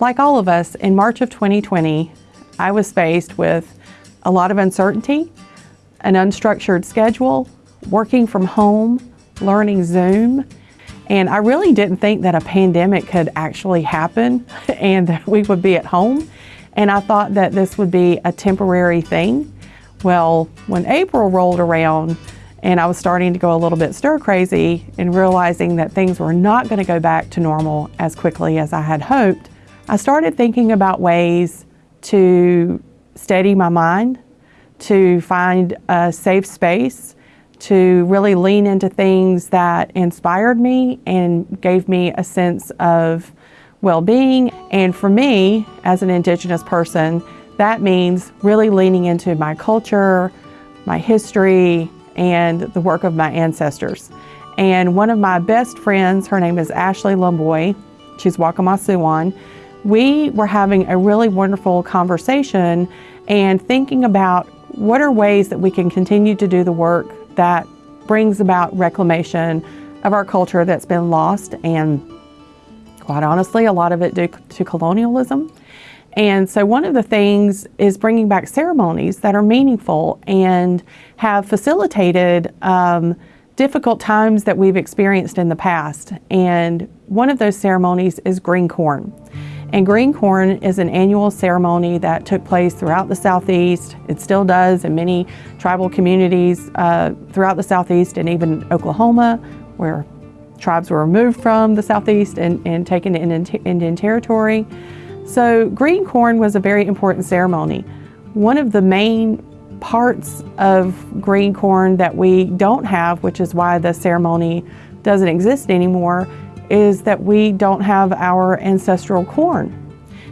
Like all of us, in March of 2020, I was faced with a lot of uncertainty, an unstructured schedule, working from home, learning Zoom, and I really didn't think that a pandemic could actually happen and that we would be at home. And I thought that this would be a temporary thing. Well, when April rolled around and I was starting to go a little bit stir crazy and realizing that things were not going to go back to normal as quickly as I had hoped, I started thinking about ways to steady my mind, to find a safe space, to really lean into things that inspired me and gave me a sense of well-being. And for me, as an Indigenous person, that means really leaning into my culture, my history, and the work of my ancestors. And one of my best friends, her name is Ashley Lumboy, she's Waccamaw we were having a really wonderful conversation and thinking about what are ways that we can continue to do the work that brings about reclamation of our culture that's been lost and quite honestly, a lot of it due to colonialism. And so one of the things is bringing back ceremonies that are meaningful and have facilitated um, difficult times that we've experienced in the past. And one of those ceremonies is green corn. And green corn is an annual ceremony that took place throughout the Southeast. It still does in many tribal communities uh, throughout the Southeast and even Oklahoma, where tribes were removed from the Southeast and, and taken to Indian territory. So green corn was a very important ceremony. One of the main parts of green corn that we don't have, which is why the ceremony doesn't exist anymore, is that we don't have our ancestral corn.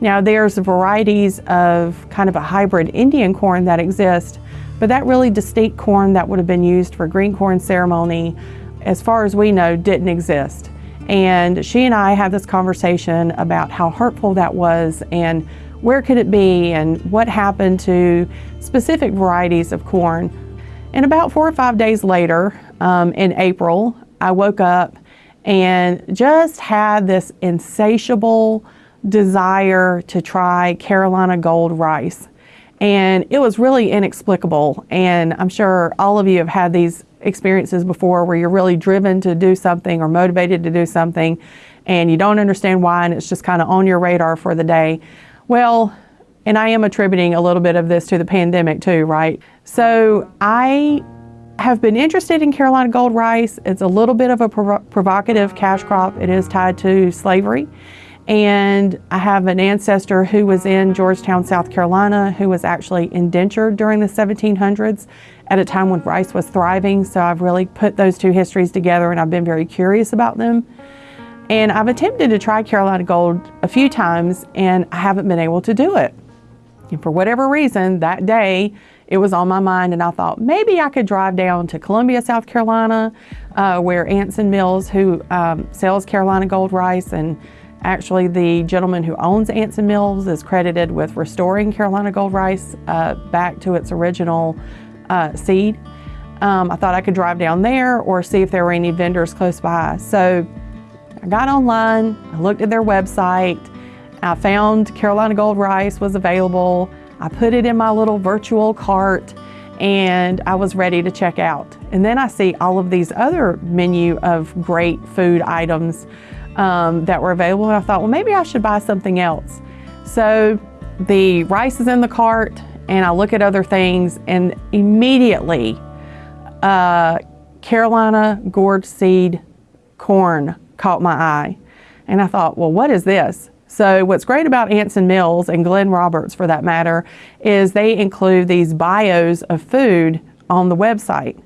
Now there's varieties of kind of a hybrid Indian corn that exist, but that really distinct corn that would have been used for green corn ceremony, as far as we know, didn't exist. And she and I had this conversation about how hurtful that was and where could it be and what happened to specific varieties of corn. And about four or five days later, um, in April, I woke up and just had this insatiable desire to try Carolina Gold rice. And it was really inexplicable. And I'm sure all of you have had these experiences before where you're really driven to do something or motivated to do something and you don't understand why and it's just kind of on your radar for the day. Well, and I am attributing a little bit of this to the pandemic too, right? So I have been interested in Carolina Gold rice. It's a little bit of a provocative cash crop. It is tied to slavery. And I have an ancestor who was in Georgetown, South Carolina, who was actually indentured during the 1700s at a time when rice was thriving. So I've really put those two histories together and I've been very curious about them. And I've attempted to try Carolina Gold a few times and I haven't been able to do it. And for whatever reason, that day, it was on my mind and I thought maybe I could drive down to Columbia, South Carolina, uh, where Anson Mills, who um, sells Carolina Gold rice, and actually the gentleman who owns Anson Mills is credited with restoring Carolina Gold rice uh, back to its original uh, seed. Um, I thought I could drive down there or see if there were any vendors close by. So I got online, I looked at their website, I found Carolina Gold rice was available. I put it in my little virtual cart and I was ready to check out. And then I see all of these other menu of great food items um, that were available and I thought, well, maybe I should buy something else. So the rice is in the cart and I look at other things and immediately uh, Carolina gourd seed corn caught my eye. And I thought, well, what is this? So what's great about Anson Mills and Glenn Roberts for that matter is they include these bios of food on the website.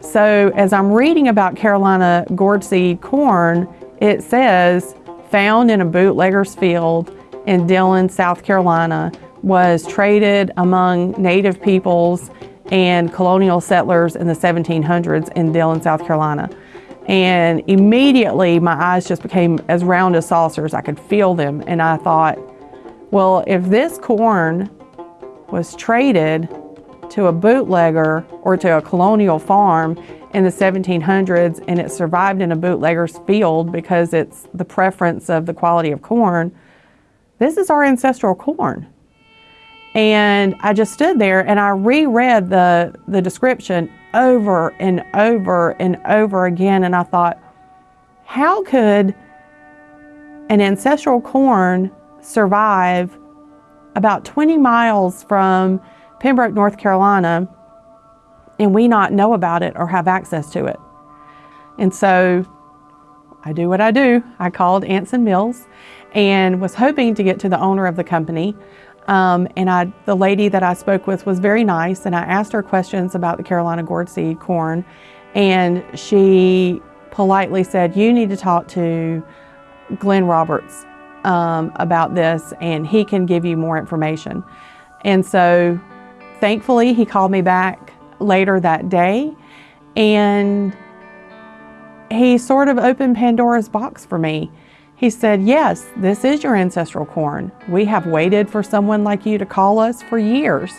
So as I'm reading about Carolina gourd seed corn, it says found in a bootlegger's field in Dillon, South Carolina, was traded among native peoples and colonial settlers in the 1700s in Dillon, South Carolina. And immediately my eyes just became as round as saucers. I could feel them. And I thought, well, if this corn was traded to a bootlegger or to a colonial farm in the 1700s and it survived in a bootlegger's field because it's the preference of the quality of corn, this is our ancestral corn. And I just stood there and I reread the, the description over and over and over again. And I thought, how could an ancestral corn survive about 20 miles from Pembroke, North Carolina, and we not know about it or have access to it? And so I do what I do. I called Anson Mills and was hoping to get to the owner of the company. Um, and I, the lady that I spoke with was very nice, and I asked her questions about the Carolina gourd seed corn, and she politely said, "You need to talk to Glenn Roberts um, about this, and he can give you more information." And so, thankfully, he called me back later that day, and he sort of opened Pandora's box for me. He said, Yes, this is your ancestral corn. We have waited for someone like you to call us for years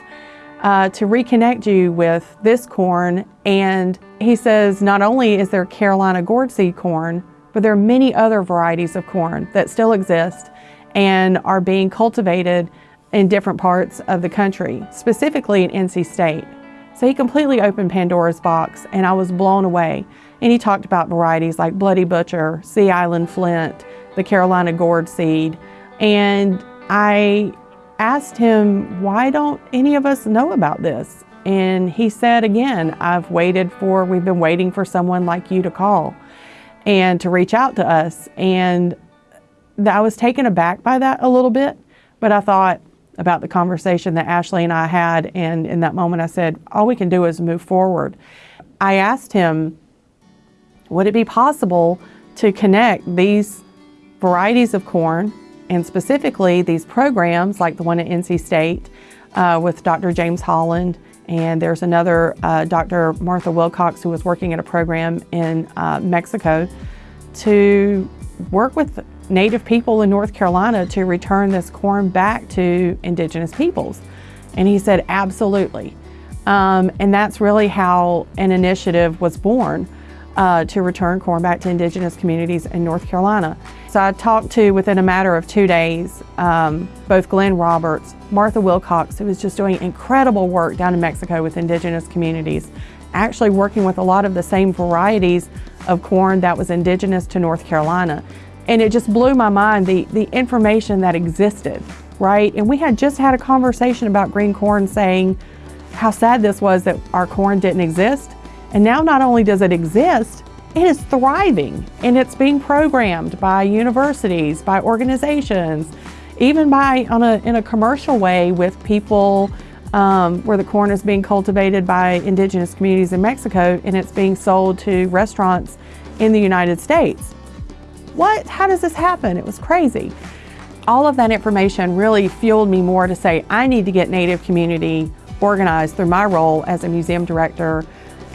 uh, to reconnect you with this corn. And he says, Not only is there Carolina gourd seed corn, but there are many other varieties of corn that still exist and are being cultivated in different parts of the country, specifically in NC State. So he completely opened Pandora's box and I was blown away. And he talked about varieties like Bloody Butcher, Sea Island Flint, the Carolina gourd seed. And I asked him, why don't any of us know about this? And he said again, I've waited for, we've been waiting for someone like you to call and to reach out to us. And I was taken aback by that a little bit, but I thought about the conversation that Ashley and I had. And in that moment, I said, all we can do is move forward. I asked him, would it be possible to connect these varieties of corn and specifically these programs like the one at NC State uh, with Dr. James Holland and there's another uh, Dr. Martha Willcox who was working at a program in uh, Mexico to work with Native people in North Carolina to return this corn back to Indigenous peoples. And he said, absolutely. Um, and that's really how an initiative was born uh, to return corn back to indigenous communities in North Carolina. So I talked to, within a matter of two days, um, both Glenn Roberts, Martha Willcox, who was just doing incredible work down in Mexico with indigenous communities, actually working with a lot of the same varieties of corn that was indigenous to North Carolina. And it just blew my mind, the, the information that existed, right? And we had just had a conversation about green corn saying how sad this was that our corn didn't exist. And now not only does it exist, it is thriving and it's being programmed by universities, by organizations, even by on a, in a commercial way with people um, where the corn is being cultivated by indigenous communities in Mexico and it's being sold to restaurants in the United States. What? How does this happen? It was crazy. All of that information really fueled me more to say, I need to get Native community organized through my role as a museum director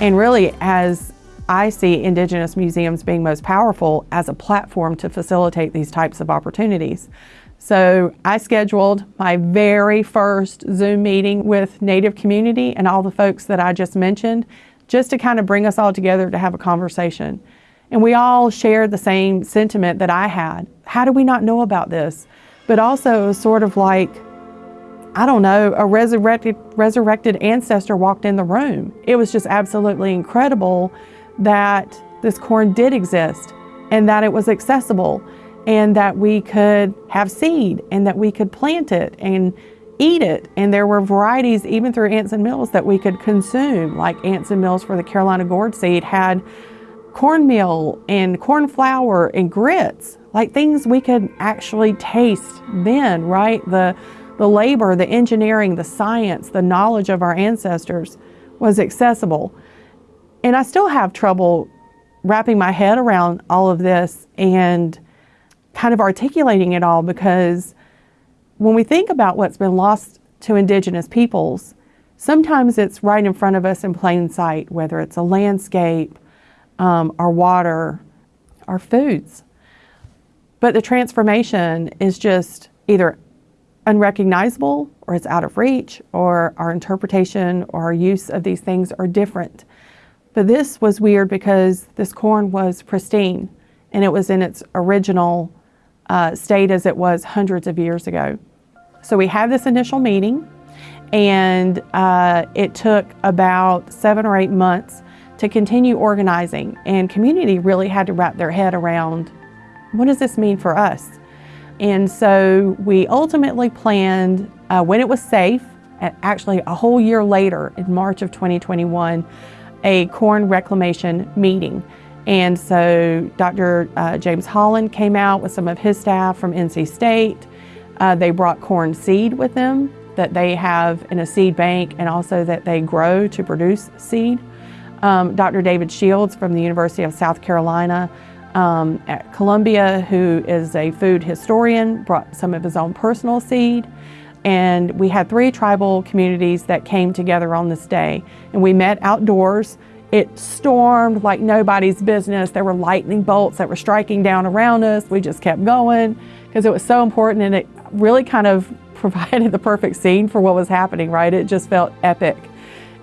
and really, as I see Indigenous museums being most powerful as a platform to facilitate these types of opportunities. So I scheduled my very first Zoom meeting with Native community and all the folks that I just mentioned, just to kind of bring us all together to have a conversation. And we all shared the same sentiment that I had. How do we not know about this? But also sort of like, I don't know, a resurrected, resurrected ancestor walked in the room. It was just absolutely incredible that this corn did exist and that it was accessible and that we could have seed and that we could plant it and eat it. And there were varieties even through Anson Mills that we could consume, like Anson Mills for the Carolina gourd seed had cornmeal and corn flour and grits, like things we could actually taste then, right? The the labor, the engineering, the science, the knowledge of our ancestors was accessible. And I still have trouble wrapping my head around all of this and kind of articulating it all because when we think about what's been lost to indigenous peoples, sometimes it's right in front of us in plain sight, whether it's a landscape, um, our water, our foods. But the transformation is just either unrecognizable or it's out of reach or our interpretation or our use of these things are different. But this was weird because this corn was pristine and it was in its original uh, stayed as it was hundreds of years ago. So we had this initial meeting, and uh, it took about seven or eight months to continue organizing, and community really had to wrap their head around what does this mean for us? And so we ultimately planned uh, when it was safe, actually a whole year later in March of 2021, a corn reclamation meeting. And so Dr. Uh, James Holland came out with some of his staff from NC State. Uh, they brought corn seed with them that they have in a seed bank and also that they grow to produce seed. Um, Dr. David Shields from the University of South Carolina um, at Columbia, who is a food historian, brought some of his own personal seed. And we had three tribal communities that came together on this day. And we met outdoors. It stormed like nobody's business. There were lightning bolts that were striking down around us. We just kept going because it was so important and it really kind of provided the perfect scene for what was happening, right? It just felt epic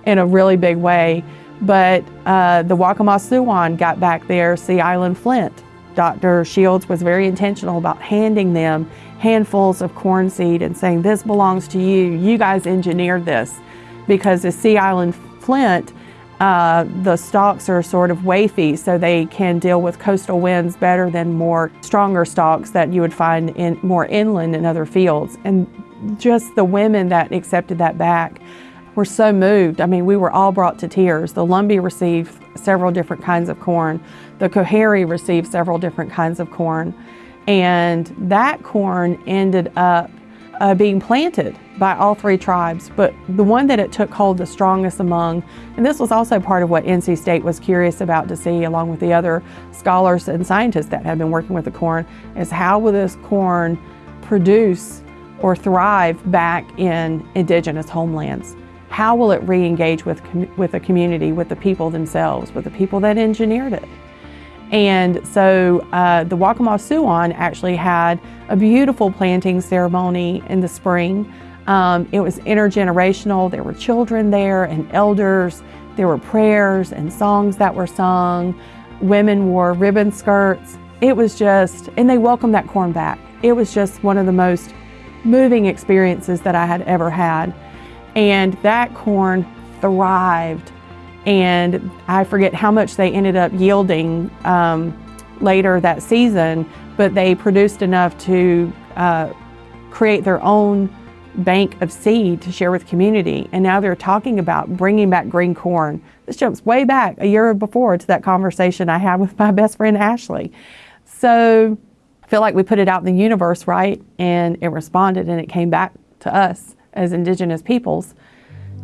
in a really big way. But uh, the Waccamaw got back their, Sea Island Flint. Dr. Shields was very intentional about handing them handfuls of corn seed and saying, this belongs to you. You guys engineered this. Because the Sea Island Flint, uh, the stalks are sort of wafy, so they can deal with coastal winds better than more stronger stalks that you would find in more inland in other fields. And just the women that accepted that back were so moved. I mean, we were all brought to tears. The Lumbee received several different kinds of corn. The Coharie received several different kinds of corn. And that corn ended up uh, being planted by all three tribes. But the one that it took hold the strongest among, and this was also part of what NC State was curious about to see, along with the other scholars and scientists that had been working with the corn, is how will this corn produce or thrive back in indigenous homelands? How will it re-engage with, with the community, with the people themselves, with the people that engineered it? And so uh, the Waccamaw Siouan actually had a beautiful planting ceremony in the spring. Um, it was intergenerational. There were children there and elders. There were prayers and songs that were sung. Women wore ribbon skirts. It was just, and they welcomed that corn back. It was just one of the most moving experiences that I had ever had. And that corn thrived. And I forget how much they ended up yielding um, later that season, but they produced enough to uh, create their own bank of seed to share with community. And now they're talking about bringing back green corn. This jumps way back a year before to that conversation I had with my best friend Ashley. So I feel like we put it out in the universe, right? And it responded and it came back to us as indigenous peoples.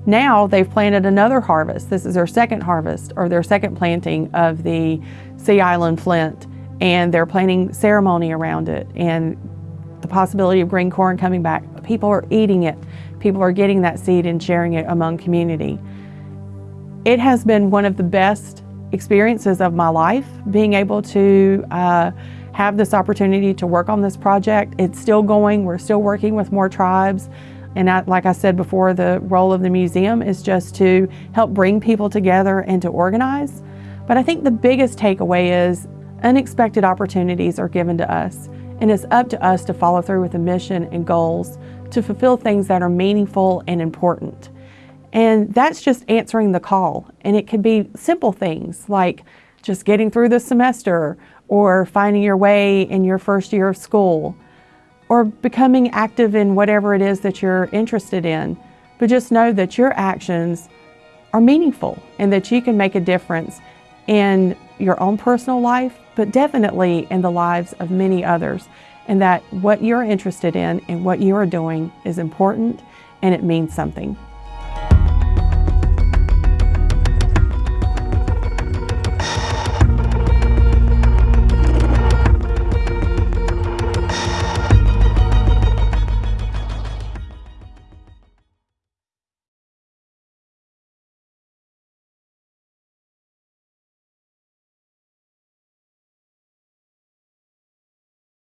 Now they've planted another harvest. This is their second harvest or their second planting of the Sea Island Flint and they're planting ceremony around it and the possibility of green corn coming back. People are eating it. People are getting that seed and sharing it among community. It has been one of the best experiences of my life, being able to uh, have this opportunity to work on this project. It's still going, we're still working with more tribes. And I, like I said before, the role of the museum is just to help bring people together and to organize. But I think the biggest takeaway is unexpected opportunities are given to us. And it's up to us to follow through with the mission and goals to fulfill things that are meaningful and important. And that's just answering the call. And it could be simple things like just getting through the semester or finding your way in your first year of school or becoming active in whatever it is that you're interested in. But just know that your actions are meaningful and that you can make a difference in your own personal life, but definitely in the lives of many others. And that what you're interested in and what you are doing is important and it means something.